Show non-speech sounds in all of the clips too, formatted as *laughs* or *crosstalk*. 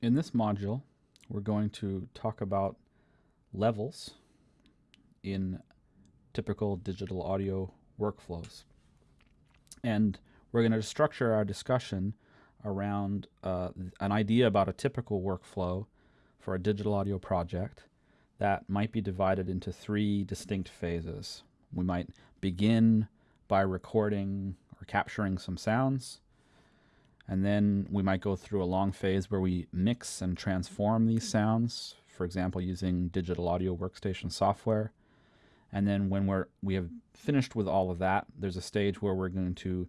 In this module, we're going to talk about levels in typical digital audio workflows. And we're going to structure our discussion around uh, an idea about a typical workflow for a digital audio project that might be divided into three distinct phases. We might begin by recording or capturing some sounds. And then we might go through a long phase where we mix and transform these sounds, for example, using digital audio workstation software. And then when we're, we have finished with all of that, there's a stage where we're going to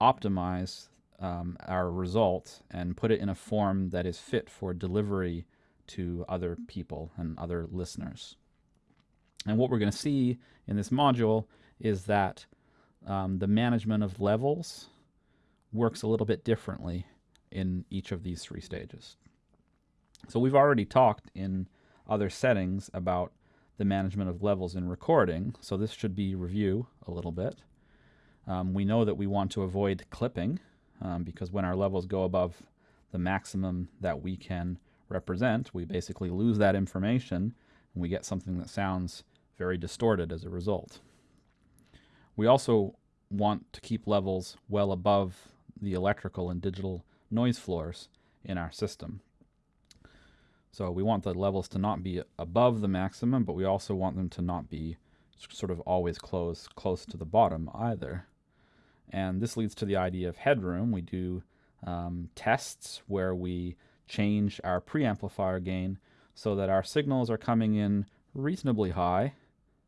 optimize um, our result and put it in a form that is fit for delivery to other people and other listeners. And what we're going to see in this module is that um, the management of levels works a little bit differently in each of these three stages. So we've already talked in other settings about the management of levels in recording, so this should be review a little bit. Um, we know that we want to avoid clipping um, because when our levels go above the maximum that we can represent, we basically lose that information and we get something that sounds very distorted as a result. We also want to keep levels well above the electrical and digital noise floors in our system. So we want the levels to not be above the maximum, but we also want them to not be sort of always close, close to the bottom either. And this leads to the idea of headroom. We do um, tests where we change our preamplifier gain so that our signals are coming in reasonably high,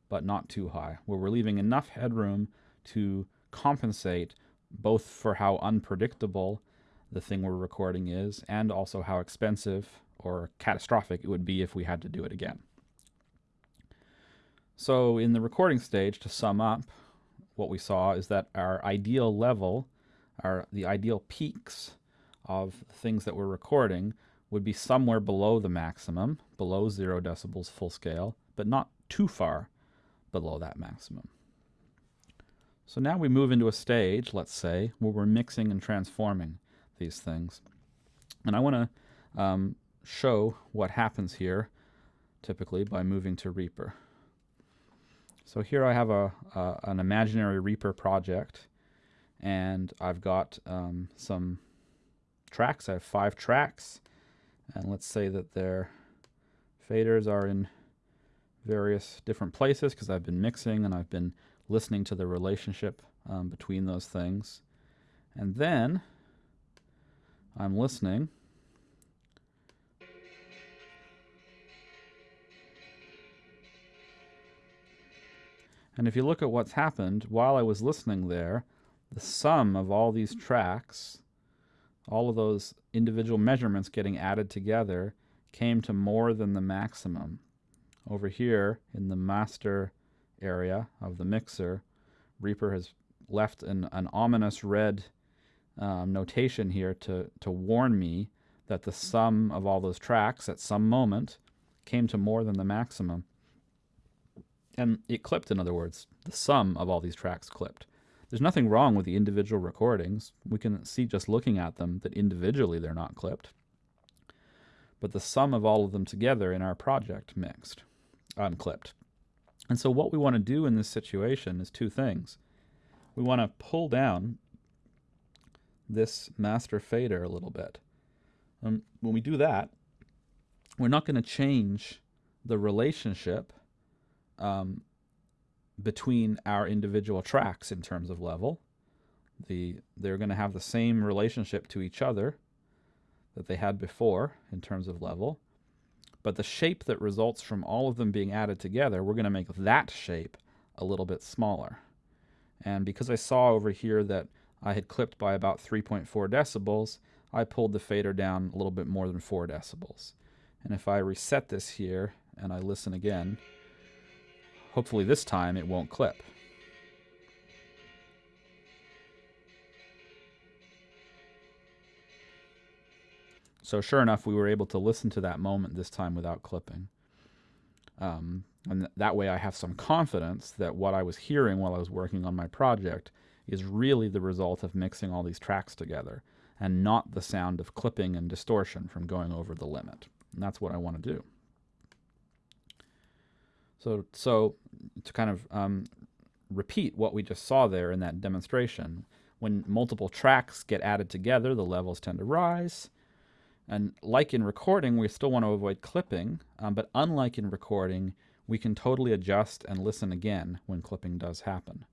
but not too high, where we're leaving enough headroom to compensate both for how unpredictable the thing we're recording is and also how expensive or catastrophic it would be if we had to do it again. So in the recording stage, to sum up, what we saw is that our ideal level, our the ideal peaks of things that we're recording would be somewhere below the maximum, below zero decibels full scale, but not too far below that maximum. So now we move into a stage, let's say, where we're mixing and transforming these things. And I want to um, show what happens here, typically, by moving to Reaper. So here I have a, an imaginary Reaper project, and I've got um, some tracks. I have five tracks, and let's say that their faders are in various different places because I've been mixing and I've been listening to the relationship um, between those things. And then I'm listening. And if you look at what's happened, while I was listening there, the sum of all these tracks, all of those individual measurements getting added together, came to more than the maximum. Over here in the master area of the mixer, Reaper has left an, an ominous red um, notation here to, to warn me that the sum of all those tracks at some moment came to more than the maximum. And it clipped, in other words. The sum of all these tracks clipped. There's nothing wrong with the individual recordings. We can see just looking at them that individually they're not clipped. But the sum of all of them together in our project mixed, unclipped. And so what we want to do in this situation is two things. We want to pull down this master fader a little bit. Um, when we do that, we're not going to change the relationship um, between our individual tracks in terms of level. The, they're going to have the same relationship to each other that they had before in terms of level. But the shape that results from all of them being added together, we're going to make that shape a little bit smaller. And because I saw over here that I had clipped by about 3.4 decibels, I pulled the fader down a little bit more than 4 decibels. And if I reset this here and I listen again, hopefully this time it won't clip. So sure enough, we were able to listen to that moment this time without clipping. Um, and th that way I have some confidence that what I was hearing while I was working on my project is really the result of mixing all these tracks together and not the sound of clipping and distortion from going over the limit. And that's what I want to do. So, so to kind of um, repeat what we just saw there in that demonstration, when multiple tracks get added together, the levels tend to rise. And like in recording, we still want to avoid clipping, um, but unlike in recording, we can totally adjust and listen again when clipping does happen.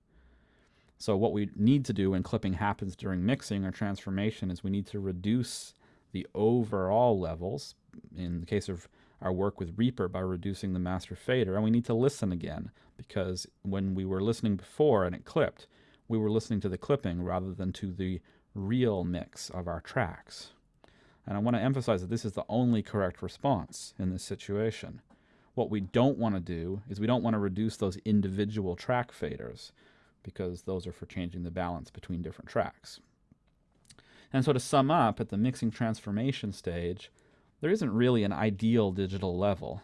So what we need to do when clipping happens during mixing or transformation is we need to reduce the overall levels, in the case of our work with Reaper by reducing the master fader, and we need to listen again, because when we were listening before and it clipped, we were listening to the clipping rather than to the real mix of our tracks. And I want to emphasize that this is the only correct response in this situation. What we don't want to do is we don't want to reduce those individual track faders because those are for changing the balance between different tracks. And so to sum up, at the mixing transformation stage, there isn't really an ideal digital level,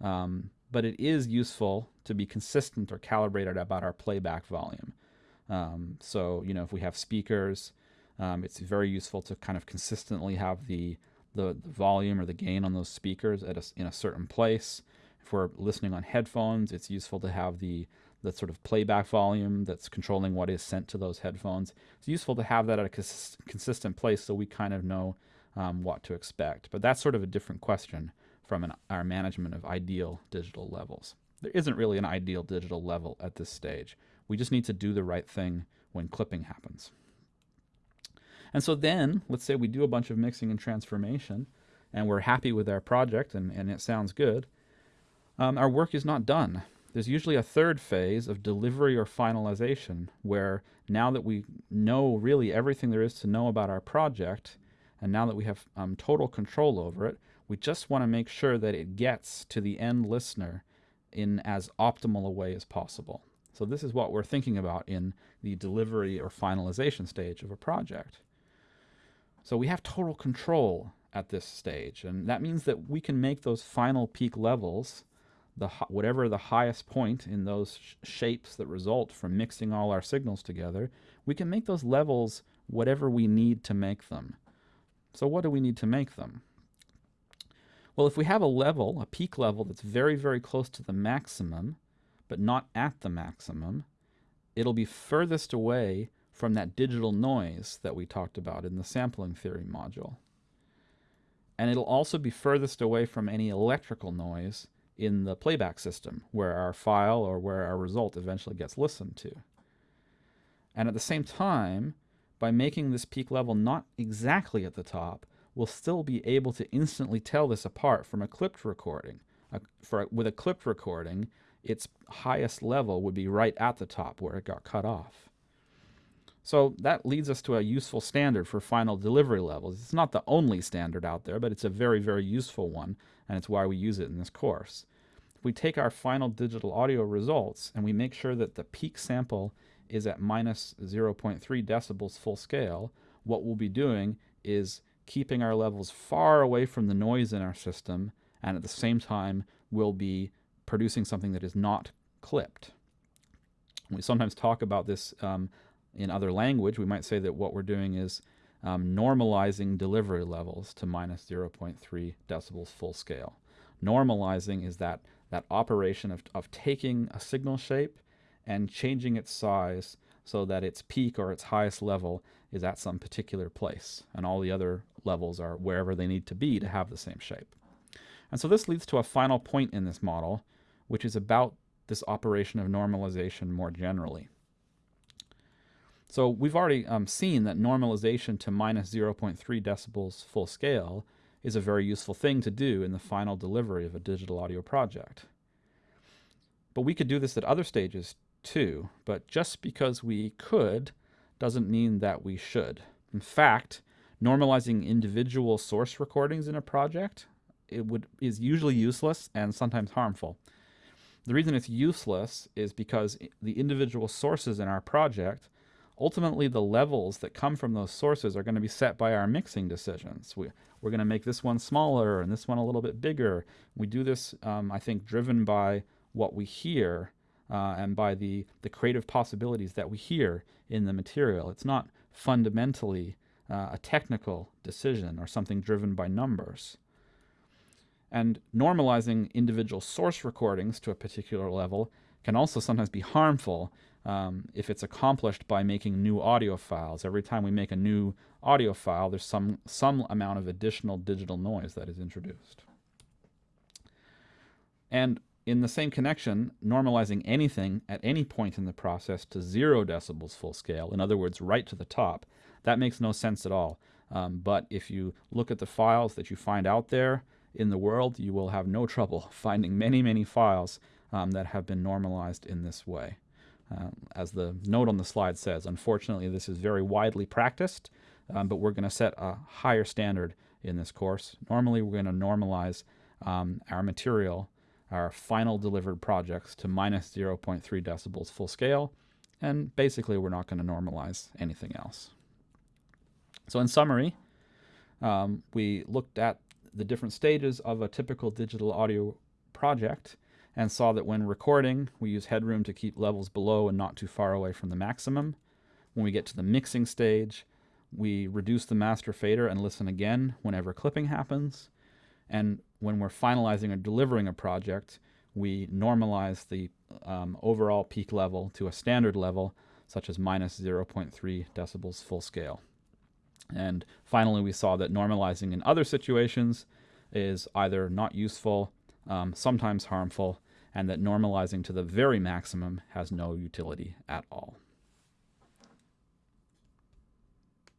um, but it is useful to be consistent or calibrated about our playback volume. Um, so, you know, if we have speakers, um, it's very useful to kind of consistently have the, the, the volume or the gain on those speakers at a, in a certain place. If we're listening on headphones, it's useful to have the, the sort of playback volume that's controlling what is sent to those headphones. It's useful to have that at a cons consistent place so we kind of know um, what to expect. But that's sort of a different question from an, our management of ideal digital levels. There isn't really an ideal digital level at this stage. We just need to do the right thing when clipping happens. And so then, let's say we do a bunch of mixing and transformation, and we're happy with our project and, and it sounds good. Um, our work is not done. There's usually a third phase of delivery or finalization, where now that we know really everything there is to know about our project, and now that we have um, total control over it, we just want to make sure that it gets to the end listener in as optimal a way as possible. So this is what we're thinking about in the delivery or finalization stage of a project. So we have total control at this stage, and that means that we can make those final peak levels, the whatever the highest point in those sh shapes that result from mixing all our signals together, we can make those levels whatever we need to make them. So what do we need to make them? Well, if we have a level, a peak level that's very, very close to the maximum, but not at the maximum, it'll be furthest away from that digital noise that we talked about in the sampling theory module. And it'll also be furthest away from any electrical noise in the playback system, where our file or where our result eventually gets listened to. And at the same time, by making this peak level not exactly at the top, we'll still be able to instantly tell this apart from a clipped recording. for, with a clipped recording, its highest level would be right at the top where it got cut off. So that leads us to a useful standard for final delivery levels. It's not the only standard out there, but it's a very, very useful one, and it's why we use it in this course. If we take our final digital audio results and we make sure that the peak sample is at minus 0.3 decibels full scale, what we'll be doing is keeping our levels far away from the noise in our system, and at the same time, we'll be producing something that is not clipped. We sometimes talk about this um, in other language. We might say that what we're doing is um, normalizing delivery levels to minus 0.3 decibels full scale. Normalizing is that, that operation of, of taking a signal shape and changing its size so that its peak or its highest level is at some particular place, and all the other levels are wherever they need to be to have the same shape. And so this leads to a final point in this model, which is about this operation of normalization more generally. So we've already um, seen that normalization to minus 0.3 decibels full scale is a very useful thing to do in the final delivery of a digital audio project. But we could do this at other stages too, but just because we could doesn't mean that we should. In fact, normalizing individual source recordings in a project it would is usually useless and sometimes harmful. The reason it's useless is because the individual sources in our project, ultimately the levels that come from those sources are going to be set by our mixing decisions. We, we're going to make this one smaller and this one a little bit bigger. We do this, um, I think, driven by what we hear uh, and by the, the creative possibilities that we hear in the material. It's not fundamentally uh, a technical decision or something driven by numbers. And normalizing individual source recordings to a particular level can also sometimes be harmful um, if it's accomplished by making new audio files. Every time we make a new audio file, there's some, some amount of additional digital noise that is introduced. And in the same connection, normalizing anything at any point in the process to zero decibels full scale, in other words, right to the top, that makes no sense at all. Um, but if you look at the files that you find out there in the world, you will have no trouble *laughs* finding many, many files um, that have been normalized in this way. Uh, as the note on the slide says, unfortunately, this is very widely practiced, um, but we're going to set a higher standard in this course. Normally, we're going to normalize um, our material, our final delivered projects to minus 0.3 decibels full scale, and basically we're not going to normalize anything else. So in summary, um, we looked at the different stages of a typical digital audio project and saw that when recording, we use headroom to keep levels below and not too far away from the maximum. When we get to the mixing stage, we reduce the master fader and listen again whenever clipping happens. And when we're finalizing or delivering a project, we normalize the um, overall peak level to a standard level, such as minus 0.3 decibels full scale. And finally, we saw that normalizing in other situations is either not useful, um, sometimes harmful, and that normalizing to the very maximum has no utility at all.